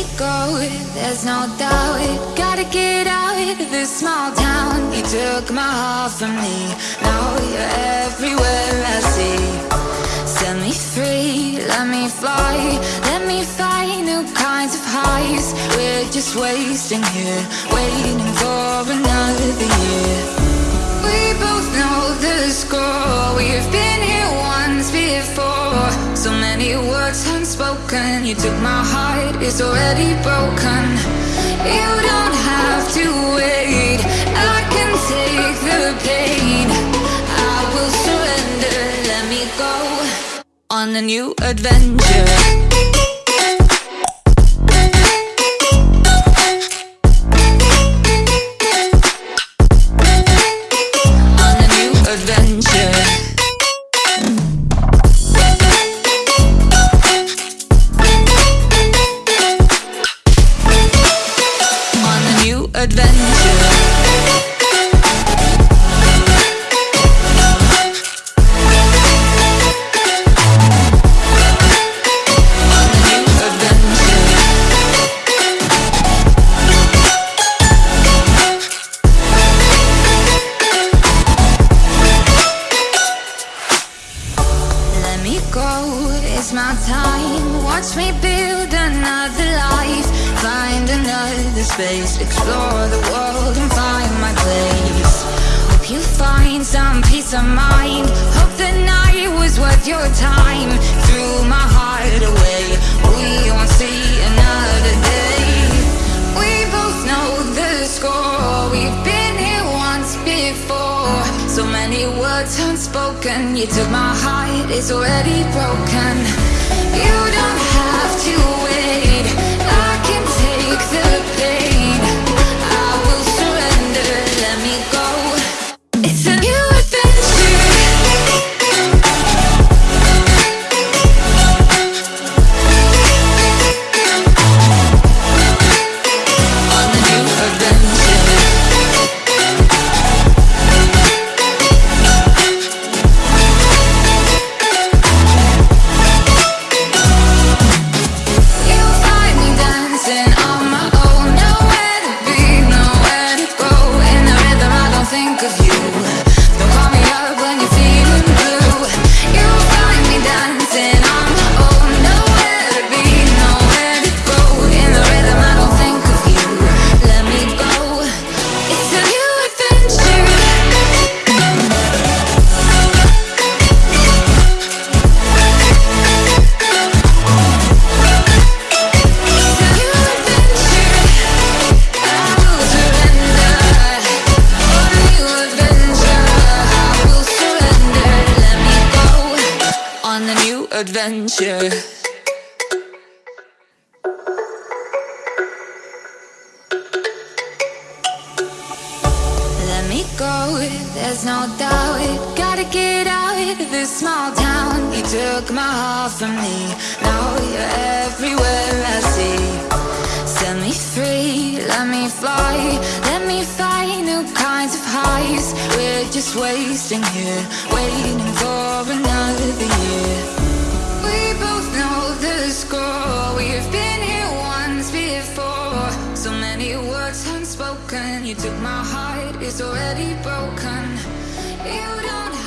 me go, there's no doubt Gotta get out of this small town. You took my heart from me. Now you're everywhere I see. Set me free, let me fly. Let me find new kinds of highs. We're just wasting here. Waiting for another year. We both know the score. We've been words unspoken. You took my heart, it's already broken. You don't have to wait. I can take the pain. I will surrender, let me go On a new adventure adventure. My time. Watch me build another life. Find another space. Explore the world and find my place. Hope you find some peace of mind. Hope the night was worth your time words unspoken. You took my heart, it's already broken. You don't have to wait. I can take the pain. I will surrender, let me go. It's a new Adventure. Let me go, there's no doubt. Gotta get out of this small town. You took my heart from me. Now you're everywhere I see. Set me free, let me fly. Let me find new kinds of highs. We're just wasting here Waiting So many words unspoken. You took my heart, it's already broken. You don't